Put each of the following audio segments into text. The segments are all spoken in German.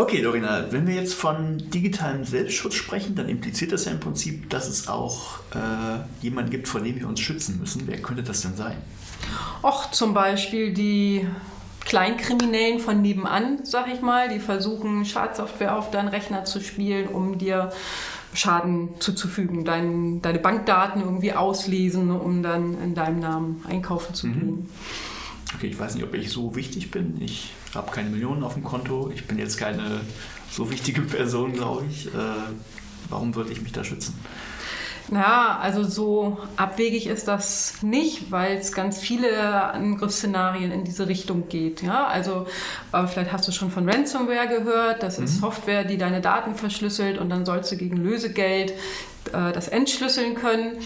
Okay, Dorina, wenn wir jetzt von digitalem Selbstschutz sprechen, dann impliziert das ja im Prinzip, dass es auch äh, jemanden gibt, vor dem wir uns schützen müssen. Wer könnte das denn sein? Och, zum Beispiel die Kleinkriminellen von nebenan, sag ich mal, die versuchen, Schadsoftware auf deinen Rechner zu spielen, um dir Schaden zuzufügen, dein, deine Bankdaten irgendwie auslesen, um dann in deinem Namen einkaufen zu mhm. gehen. Okay, ich weiß nicht, ob ich so wichtig bin. Ich habe keine Millionen auf dem Konto. Ich bin jetzt keine so wichtige Person, glaube ich. Äh, warum würde ich mich da schützen? Ja, also so abwegig ist das nicht, weil es ganz viele Angriffsszenarien in diese Richtung geht. Ja, also äh, vielleicht hast du schon von Ransomware gehört. Das mhm. ist Software, die deine Daten verschlüsselt und dann sollst du gegen Lösegeld äh, das entschlüsseln können.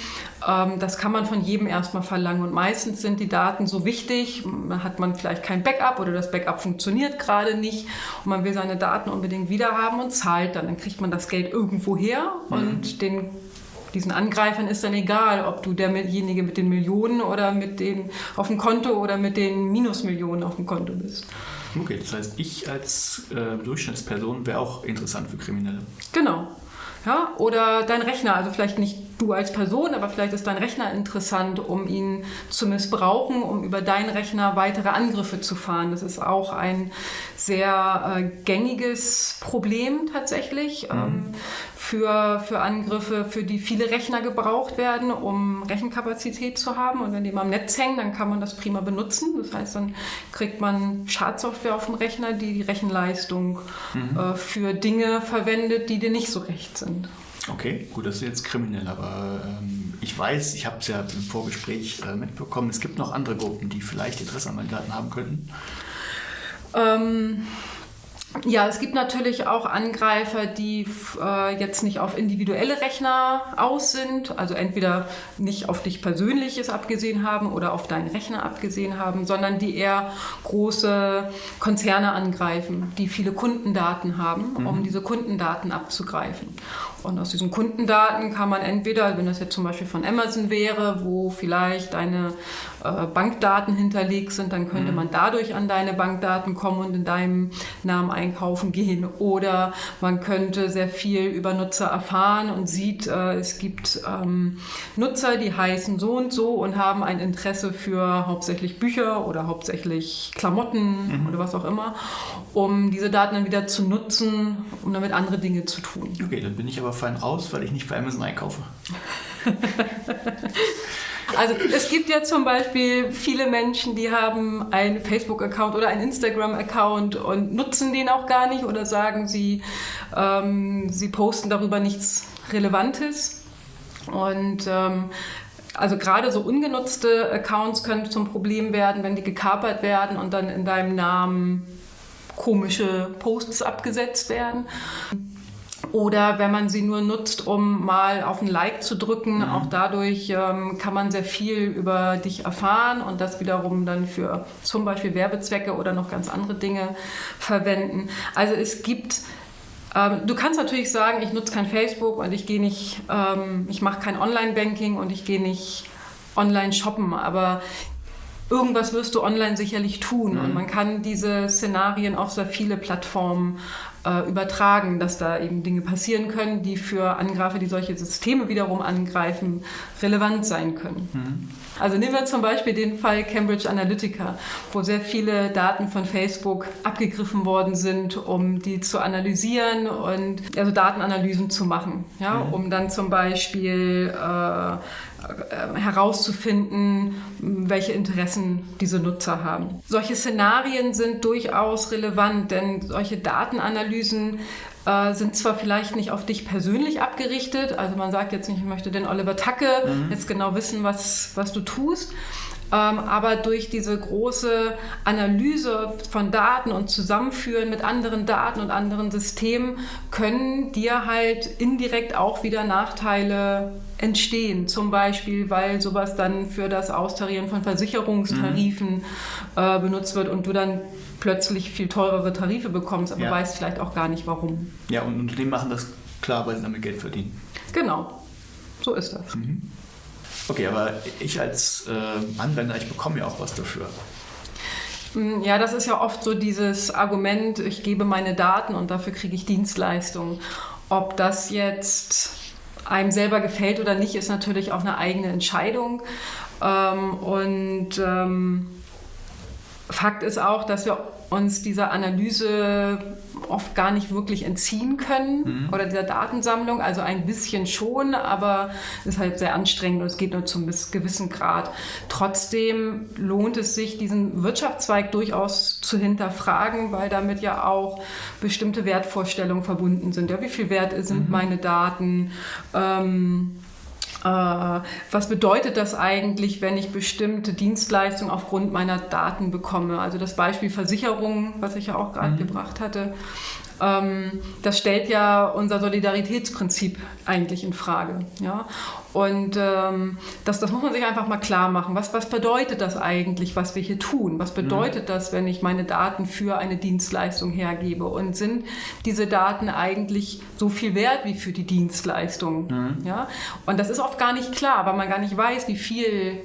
Ähm, das kann man von jedem erstmal verlangen und meistens sind die Daten so wichtig, hat man vielleicht kein Backup oder das Backup funktioniert gerade nicht und man will seine Daten unbedingt wiederhaben und zahlt dann. Dann kriegt man das Geld irgendwo her mhm. und den diesen Angreifern ist dann egal, ob du derjenige mit den Millionen oder mit den auf dem Konto oder mit den Minusmillionen auf dem Konto bist. Okay, das heißt, ich als äh, Durchschnittsperson wäre auch interessant für Kriminelle. Genau. Ja, oder dein Rechner, also vielleicht nicht du als Person, aber vielleicht ist dein Rechner interessant, um ihn zu missbrauchen, um über deinen Rechner weitere Angriffe zu fahren. Das ist auch ein sehr äh, gängiges Problem tatsächlich. Mhm. Ähm, für, für Angriffe, für die viele Rechner gebraucht werden, um Rechenkapazität zu haben. Und wenn die mal am Netz hängen, dann kann man das prima benutzen. Das heißt, dann kriegt man Schadsoftware auf dem Rechner, die die Rechenleistung mhm. äh, für Dinge verwendet, die dir nicht so recht sind. Okay, gut, das ist jetzt kriminell, aber ähm, ich weiß, ich habe es ja im Vorgespräch äh, mitbekommen, es gibt noch andere Gruppen, die vielleicht Interesse an meinen Daten haben könnten. Ähm, ja, es gibt natürlich auch Angreifer, die äh, jetzt nicht auf individuelle Rechner aus sind, also entweder nicht auf dich persönliches abgesehen haben oder auf deinen Rechner abgesehen haben, sondern die eher große Konzerne angreifen, die viele Kundendaten haben, mhm. um diese Kundendaten abzugreifen. Und aus diesen Kundendaten kann man entweder, wenn das jetzt zum Beispiel von Amazon wäre, wo vielleicht deine äh, Bankdaten hinterlegt sind, dann könnte mhm. man dadurch an deine Bankdaten kommen und in deinem Namen einkaufen gehen. Oder man könnte sehr viel über Nutzer erfahren und sieht, äh, es gibt ähm, Nutzer, die heißen so und so und haben ein Interesse für hauptsächlich Bücher oder hauptsächlich Klamotten mhm. oder was auch immer, um diese Daten dann wieder zu nutzen, um damit andere Dinge zu tun. Okay, dann bin ich aber fein raus, weil ich nicht bei Amazon einkaufe. Also es gibt ja zum Beispiel viele Menschen, die haben einen Facebook-Account oder einen Instagram-Account und nutzen den auch gar nicht oder sagen, sie, ähm, sie posten darüber nichts Relevantes. Und ähm, also gerade so ungenutzte Accounts können zum Problem werden, wenn die gekapert werden und dann in deinem Namen komische Posts abgesetzt werden. Oder wenn man sie nur nutzt, um mal auf ein Like zu drücken, mhm. auch dadurch ähm, kann man sehr viel über dich erfahren und das wiederum dann für zum Beispiel Werbezwecke oder noch ganz andere Dinge verwenden. Also es gibt ähm, Du kannst natürlich sagen, ich nutze kein Facebook und ich gehe nicht, ähm, ich mache kein Online-Banking und ich gehe nicht online shoppen, aber irgendwas wirst du online sicherlich tun. Mhm. Und man kann diese Szenarien auf sehr viele Plattformen äh, übertragen, dass da eben Dinge passieren können, die für Angreifer, die solche Systeme wiederum angreifen, relevant sein können. Mhm. Also nehmen wir zum Beispiel den Fall Cambridge Analytica, wo sehr viele Daten von Facebook abgegriffen worden sind, um die zu analysieren und also Datenanalysen zu machen, ja, mhm. um dann zum Beispiel äh, herauszufinden, welche Interessen diese Nutzer haben. Solche Szenarien sind durchaus relevant, denn solche Datenanalysen äh, sind zwar vielleicht nicht auf dich persönlich abgerichtet, also man sagt jetzt nicht, ich möchte den Oliver Tacke mhm. jetzt genau wissen, was, was du tust, aber durch diese große Analyse von Daten und Zusammenführen mit anderen Daten und anderen Systemen können dir halt indirekt auch wieder Nachteile entstehen. Zum Beispiel, weil sowas dann für das Austarieren von Versicherungstarifen mhm. äh, benutzt wird und du dann plötzlich viel teurere Tarife bekommst, aber ja. weißt vielleicht auch gar nicht warum. Ja, und Unternehmen machen das klar, weil sie damit Geld verdienen. Genau, so ist das. Mhm. Okay, aber ich als äh, Anwender, ich bekomme ja auch was dafür. Mm, ja, das ist ja oft so dieses Argument, ich gebe meine Daten und dafür kriege ich Dienstleistungen. Ob das jetzt einem selber gefällt oder nicht, ist natürlich auch eine eigene Entscheidung. Ähm, und ähm, Fakt ist auch, dass wir uns dieser Analyse oft gar nicht wirklich entziehen können mhm. oder dieser Datensammlung. Also ein bisschen schon, aber es ist halt sehr anstrengend und es geht nur zum gewissen Grad. Trotzdem lohnt es sich, diesen Wirtschaftszweig durchaus zu hinterfragen, weil damit ja auch bestimmte Wertvorstellungen verbunden sind. Ja, wie viel wert sind mhm. meine Daten? Ähm, äh, was bedeutet das eigentlich, wenn ich bestimmte Dienstleistungen aufgrund meiner Daten bekomme? Also das Beispiel Versicherung, was ich ja auch gerade mhm. gebracht hatte, das stellt ja unser Solidaritätsprinzip eigentlich in Frage. Ja? Und ähm, das, das muss man sich einfach mal klar machen. Was, was bedeutet das eigentlich, was wir hier tun? Was bedeutet mhm. das, wenn ich meine Daten für eine Dienstleistung hergebe? Und sind diese Daten eigentlich so viel wert wie für die Dienstleistung? Mhm. Ja? Und das ist oft gar nicht klar, weil man gar nicht weiß, wie viel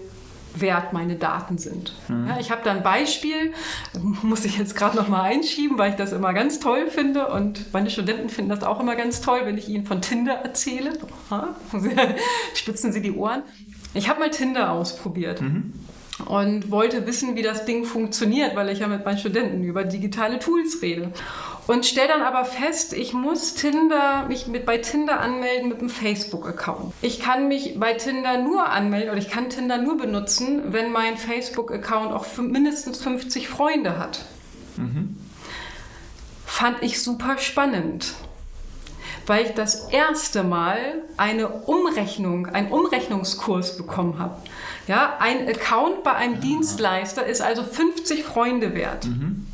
wert meine Daten sind. Mhm. Ja, ich habe da ein Beispiel, muss ich jetzt gerade noch mal einschieben, weil ich das immer ganz toll finde und meine Studenten finden das auch immer ganz toll, wenn ich ihnen von Tinder erzähle. Spitzen sie die Ohren. Ich habe mal Tinder ausprobiert. Mhm und wollte wissen, wie das Ding funktioniert, weil ich ja mit meinen Studenten über digitale Tools rede. Und stelle dann aber fest, ich muss Tinder, mich mit, bei Tinder anmelden mit einem Facebook-Account. Ich kann mich bei Tinder nur anmelden oder ich kann Tinder nur benutzen, wenn mein Facebook-Account auch mindestens 50 Freunde hat. Mhm. Fand ich super spannend weil ich das erste Mal eine Umrechnung, einen Umrechnungskurs bekommen habe. Ja, ein Account bei einem ja. Dienstleister ist also 50 Freunde wert. Mhm.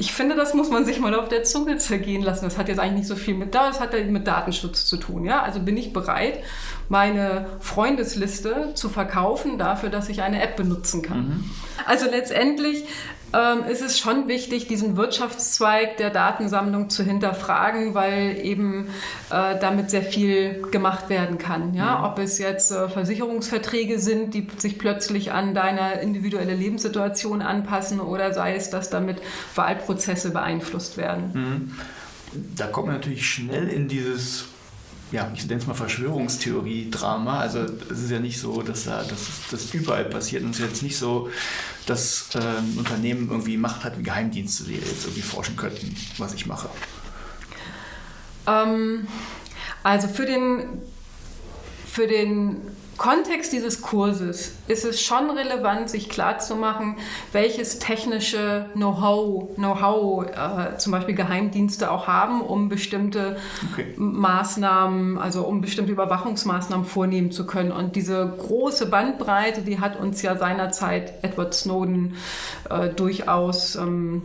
Ich finde, das muss man sich mal auf der Zunge zergehen lassen. Das hat jetzt eigentlich nicht so viel mit, das hat mit Datenschutz zu tun. Ja? Also bin ich bereit, meine Freundesliste zu verkaufen dafür, dass ich eine App benutzen kann. Mhm. Also letztendlich ähm, ist es schon wichtig, diesen Wirtschaftszweig der Datensammlung zu hinterfragen, weil eben äh, damit sehr viel gemacht werden kann. Ja? Mhm. Ob es jetzt äh, Versicherungsverträge sind, die sich plötzlich an deine individuelle Lebenssituation anpassen oder sei es, dass damit Wahlprozesse beeinflusst werden. Mhm. Da kommt man natürlich schnell in dieses ja, ich nenne es mal Verschwörungstheorie-Drama. Also es ist ja nicht so, dass da, das überall passiert. Und es ist jetzt nicht so, dass äh, ein Unternehmen irgendwie Macht hat wie Geheimdienste, die jetzt irgendwie forschen könnten, was ich mache. Ähm, also für den, für den Kontext dieses Kurses ist es schon relevant, sich klarzumachen, welches technische Know-how, Know-how äh, zum Beispiel Geheimdienste auch haben, um bestimmte okay. Maßnahmen, also um bestimmte Überwachungsmaßnahmen vornehmen zu können. Und diese große Bandbreite, die hat uns ja seinerzeit Edward Snowden äh, durchaus ähm,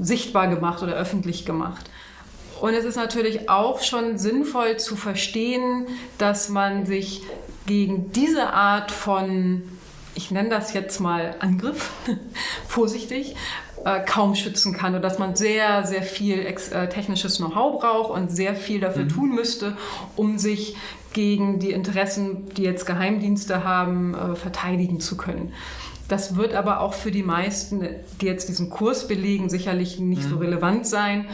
sichtbar gemacht oder öffentlich gemacht. Und es ist natürlich auch schon sinnvoll zu verstehen, dass man sich gegen diese Art von, ich nenne das jetzt mal Angriff, vorsichtig, äh, kaum schützen kann und dass man sehr, sehr viel äh, technisches Know-how braucht und sehr viel dafür mhm. tun müsste, um sich gegen die Interessen, die jetzt Geheimdienste haben, äh, verteidigen zu können. Das wird aber auch für die meisten, die jetzt diesen Kurs belegen, sicherlich nicht mhm. so relevant sein.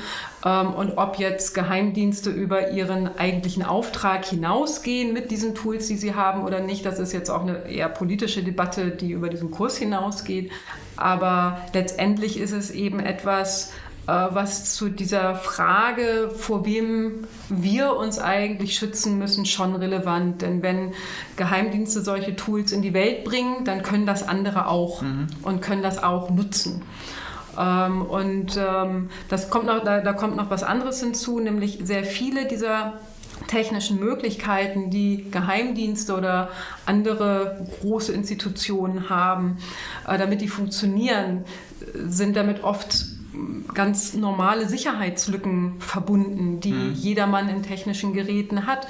Ähm, und ob jetzt Geheimdienste über ihren eigentlichen Auftrag hinausgehen mit diesen Tools, die sie haben oder nicht, das ist jetzt auch eine eher politische Debatte, die über diesen Kurs hinausgeht. Aber letztendlich ist es eben etwas, was zu dieser Frage, vor wem wir uns eigentlich schützen müssen, schon relevant. Denn wenn Geheimdienste solche Tools in die Welt bringen, dann können das andere auch mhm. und können das auch nutzen. Ähm, und ähm, das kommt noch, da, da kommt noch was anderes hinzu, nämlich sehr viele dieser technischen Möglichkeiten, die Geheimdienste oder andere große Institutionen haben, äh, damit die funktionieren, sind damit oft ganz normale Sicherheitslücken verbunden, die mhm. jedermann in technischen Geräten hat.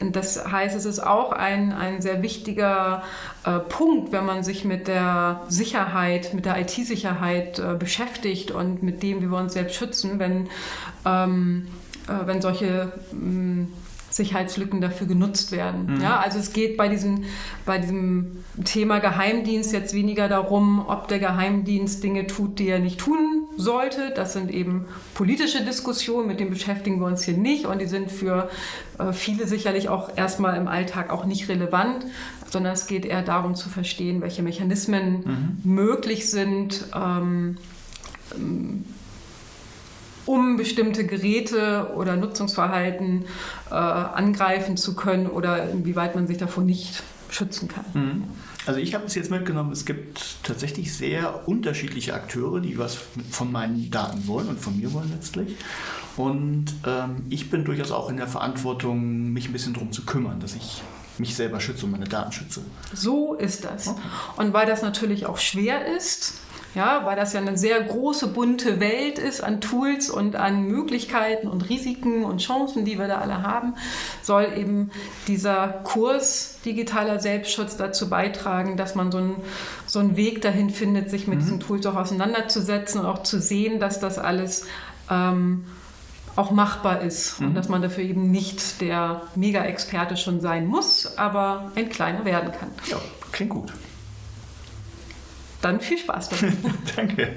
Das heißt, es ist auch ein, ein sehr wichtiger äh, Punkt, wenn man sich mit der Sicherheit, mit der IT-Sicherheit äh, beschäftigt und mit dem, wie wir uns selbst schützen, wenn, ähm, äh, wenn solche ähm, Sicherheitslücken dafür genutzt werden. Mhm. Ja, also es geht bei diesem, bei diesem Thema Geheimdienst jetzt weniger darum, ob der Geheimdienst Dinge tut, die er nicht tun sollte. Das sind eben politische Diskussionen, mit denen beschäftigen wir uns hier nicht und die sind für äh, viele sicherlich auch erstmal im Alltag auch nicht relevant, sondern es geht eher darum zu verstehen, welche Mechanismen mhm. möglich sind. Ähm, ähm um bestimmte Geräte oder Nutzungsverhalten äh, angreifen zu können oder inwieweit man sich davor nicht schützen kann. Mhm. Also ich habe es jetzt mitgenommen, es gibt tatsächlich sehr unterschiedliche Akteure, die was von meinen Daten wollen und von mir wollen letztlich. Und ähm, ich bin durchaus auch in der Verantwortung, mich ein bisschen darum zu kümmern, dass ich mich selber schütze und meine Daten schütze. So ist das. Okay. Und weil das natürlich auch schwer ist, ja, weil das ja eine sehr große, bunte Welt ist an Tools und an Möglichkeiten und Risiken und Chancen, die wir da alle haben, soll eben dieser Kurs digitaler Selbstschutz dazu beitragen, dass man so einen, so einen Weg dahin findet, sich mit mhm. diesen Tools auch auseinanderzusetzen und auch zu sehen, dass das alles ähm, auch machbar ist mhm. und dass man dafür eben nicht der Mega-Experte schon sein muss, aber ein kleiner werden kann. Ja, klingt gut. Dann viel Spaß damit. Danke.